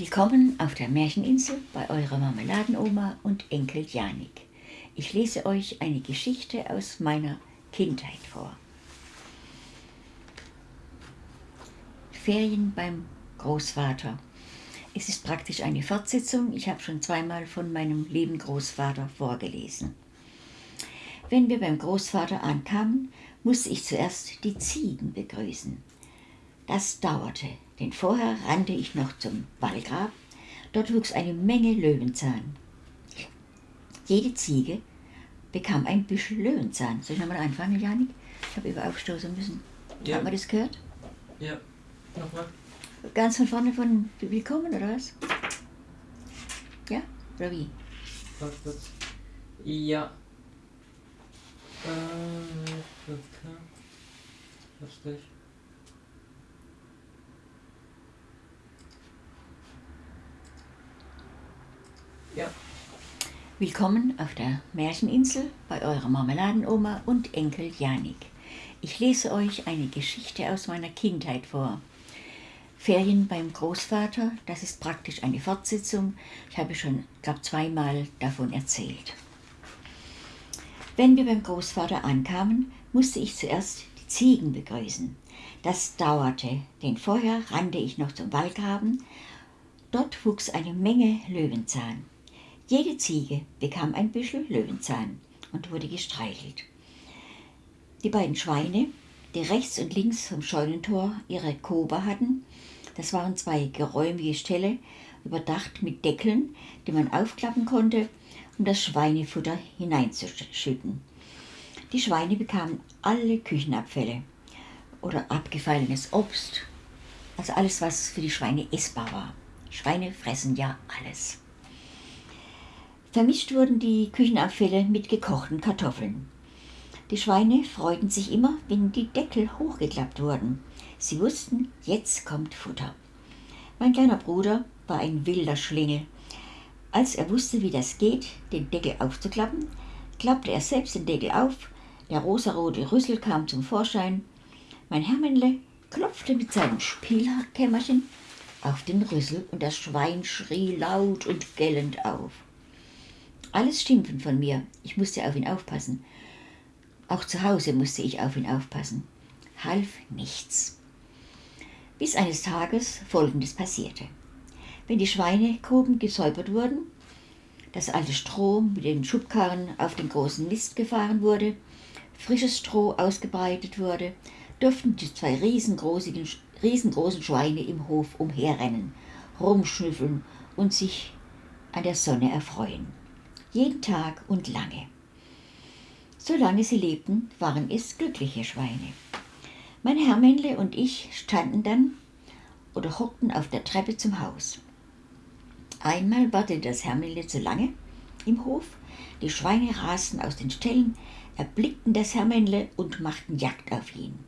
Willkommen auf der Märcheninsel bei eurer Marmeladenoma und Enkel Janik. Ich lese euch eine Geschichte aus meiner Kindheit vor. Ferien beim Großvater. Es ist praktisch eine Fortsetzung. Ich habe schon zweimal von meinem lieben Großvater vorgelesen. Wenn wir beim Großvater ankamen, musste ich zuerst die Ziegen begrüßen. Das dauerte, denn vorher rannte ich noch zum Wallgrab. Dort wuchs eine Menge Löwenzahn. Jede Ziege bekam ein Büschel Löwenzahn. Soll ich nochmal anfangen, Janik? Ich habe über aufstoßen müssen. Ja. Hat man das gehört? Ja, nochmal. Ganz von vorne von Willkommen, oder was? Ja? Oder wie? Ja. Äh, okay. Hab's gleich. Ja. Willkommen auf der Märcheninsel bei eurer Marmeladenoma und Enkel Janik. Ich lese euch eine Geschichte aus meiner Kindheit vor. Ferien beim Großvater, das ist praktisch eine Fortsetzung. Ich habe schon, glaube zweimal davon erzählt. Wenn wir beim Großvater ankamen, musste ich zuerst die Ziegen begrüßen. Das dauerte, denn vorher rannte ich noch zum Wallgraben. Dort wuchs eine Menge Löwenzahn. Jede Ziege bekam ein Büschel Löwenzahn und wurde gestreichelt. Die beiden Schweine, die rechts und links vom Scheunentor ihre Kober hatten, das waren zwei geräumige Ställe, überdacht mit Deckeln, die man aufklappen konnte, um das Schweinefutter hineinzuschütten. Die Schweine bekamen alle Küchenabfälle oder abgefallenes Obst, also alles, was für die Schweine essbar war. Schweine fressen ja alles. Vermischt wurden die Küchenabfälle mit gekochten Kartoffeln. Die Schweine freuten sich immer, wenn die Deckel hochgeklappt wurden. Sie wussten, jetzt kommt Futter. Mein kleiner Bruder war ein wilder Schlingel. Als er wusste, wie das geht, den Deckel aufzuklappen, klappte er selbst den Deckel auf, der rosarote Rüssel kam zum Vorschein. Mein Hermenle klopfte mit seinem Spielkämmerchen auf den Rüssel und das Schwein schrie laut und gellend auf. Alles Schimpfen von mir. Ich musste auf ihn aufpassen. Auch zu Hause musste ich auf ihn aufpassen. Half nichts. Bis eines Tages Folgendes passierte. Wenn die Schweinekoben gesäubert wurden, das alte Stroh mit den Schubkarren auf den großen Mist gefahren wurde, frisches Stroh ausgebreitet wurde, durften die zwei riesengroßen, riesengroßen Schweine im Hof umherrennen, rumschnüffeln und sich an der Sonne erfreuen jeden Tag und lange. Solange sie lebten, waren es glückliche Schweine. Mein Hermännle und ich standen dann oder hockten auf der Treppe zum Haus. Einmal wartete das Hermännle zu lange im Hof, die Schweine rasten aus den Ställen, erblickten das Hermännle und machten Jagd auf ihn.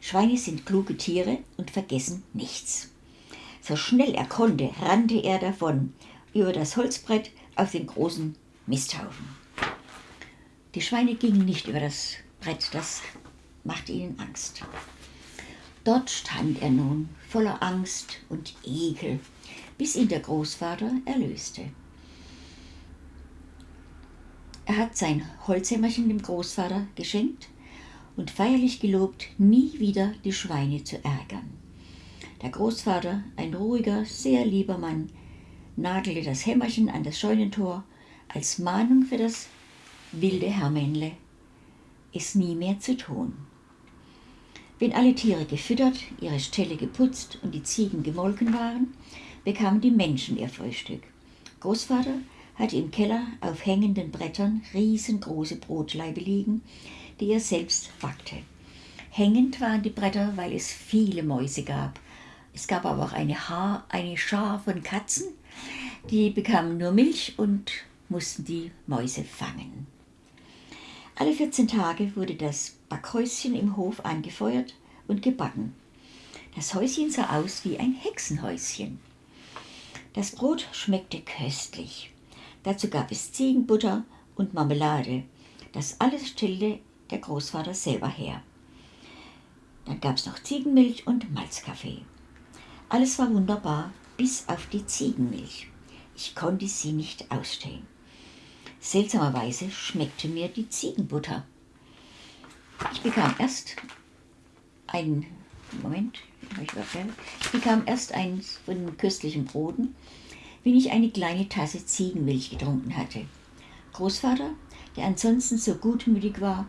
Schweine sind kluge Tiere und vergessen nichts. So schnell er konnte, rannte er davon über das Holzbrett auf den großen Misthaufen. Die Schweine gingen nicht über das Brett, das machte ihnen Angst. Dort stand er nun voller Angst und Ekel, bis ihn der Großvater erlöste. Er hat sein Holzhämmerchen dem Großvater geschenkt und feierlich gelobt, nie wieder die Schweine zu ärgern. Der Großvater, ein ruhiger, sehr lieber Mann, nagelte das Hämmerchen an das Scheunentor als Mahnung für das wilde Hermännle, es nie mehr zu tun. Wenn alle Tiere gefüttert, ihre Ställe geputzt und die Ziegen gemolken waren, bekamen die Menschen ihr Frühstück. Großvater hatte im Keller auf hängenden Brettern riesengroße Brotlaibe liegen, die er selbst backte. Hängend waren die Bretter, weil es viele Mäuse gab. Es gab aber auch eine, Haar, eine Schar von Katzen, die bekamen nur Milch und mussten die Mäuse fangen. Alle 14 Tage wurde das Backhäuschen im Hof angefeuert und gebacken. Das Häuschen sah aus wie ein Hexenhäuschen. Das Brot schmeckte köstlich. Dazu gab es Ziegenbutter und Marmelade. Das alles stellte der Großvater selber her. Dann gab es noch Ziegenmilch und Malzkaffee. Alles war wunderbar bis auf die Ziegenmilch. Ich konnte sie nicht ausstehen. Seltsamerweise schmeckte mir die Ziegenbutter. Ich bekam erst ein Moment, ich bekam erst eins von den köstlichen Broten, wenn ich eine kleine Tasse Ziegenmilch getrunken hatte. Großvater, der ansonsten so gutmütig war,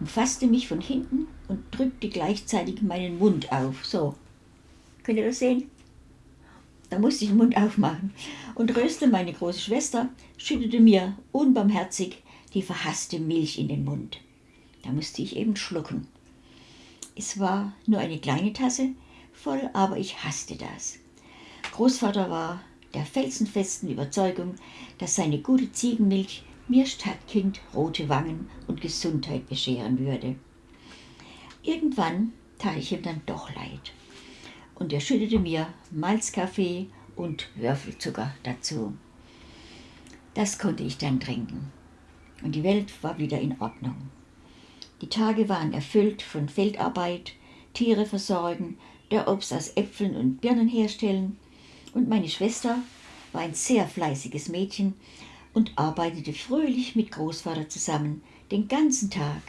umfasste mich von hinten und drückte gleichzeitig meinen Mund auf. So, könnt ihr das sehen? Da musste ich den Mund aufmachen. Und Rösle, meine große Schwester, schüttete mir unbarmherzig die verhasste Milch in den Mund. Da musste ich eben schlucken. Es war nur eine kleine Tasse voll, aber ich hasste das. Großvater war der felsenfesten Überzeugung, dass seine gute Ziegenmilch mir Stadtkind rote Wangen und Gesundheit bescheren würde. Irgendwann tat ich ihm dann doch leid und er schüttete mir Malzkaffee und Würfelzucker dazu. Das konnte ich dann trinken und die Welt war wieder in Ordnung. Die Tage waren erfüllt von Feldarbeit, Tiere versorgen, der Obst aus Äpfeln und Birnen herstellen und meine Schwester war ein sehr fleißiges Mädchen und arbeitete fröhlich mit Großvater zusammen den ganzen Tag.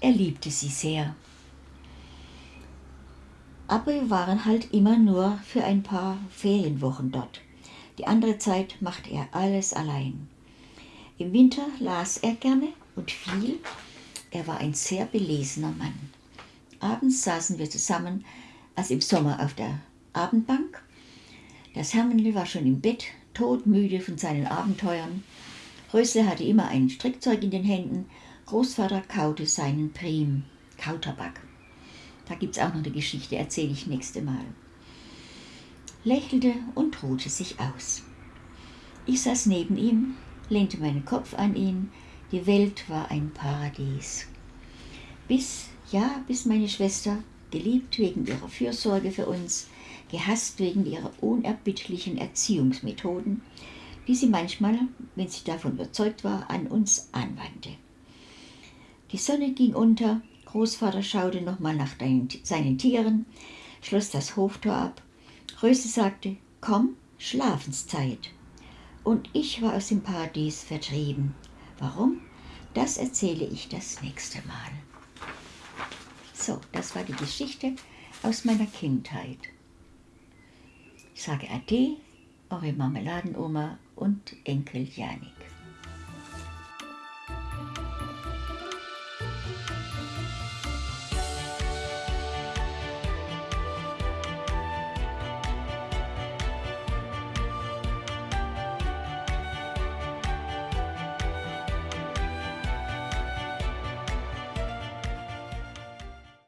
Er liebte sie sehr. Aber wir waren halt immer nur für ein paar Ferienwochen dort. Die andere Zeit machte er alles allein. Im Winter las er gerne und viel. Er war ein sehr belesener Mann. Abends saßen wir zusammen, als im Sommer auf der Abendbank. Das Hermenli war schon im Bett todmüde von seinen Abenteuern. Rösle hatte immer ein Strickzeug in den Händen. Großvater kaute seinen Prim, Kautabak. Da gibt es auch noch eine Geschichte, erzähle ich nächste Mal. Lächelte und ruhte sich aus. Ich saß neben ihm, lehnte meinen Kopf an ihn. Die Welt war ein Paradies. Bis, ja, bis meine Schwester, geliebt wegen ihrer Fürsorge für uns, gehasst wegen ihrer unerbittlichen Erziehungsmethoden, die sie manchmal, wenn sie davon überzeugt war, an uns anwandte. Die Sonne ging unter, Großvater schaute nochmal nach seinen Tieren, schloss das Hoftor ab. Röse sagte, komm, Schlafenszeit. Und ich war aus dem Paradies vertrieben. Warum? Das erzähle ich das nächste Mal. So, das war die Geschichte aus meiner Kindheit. Ich sage Ade, eure Marmeladenoma und Enkel Janik.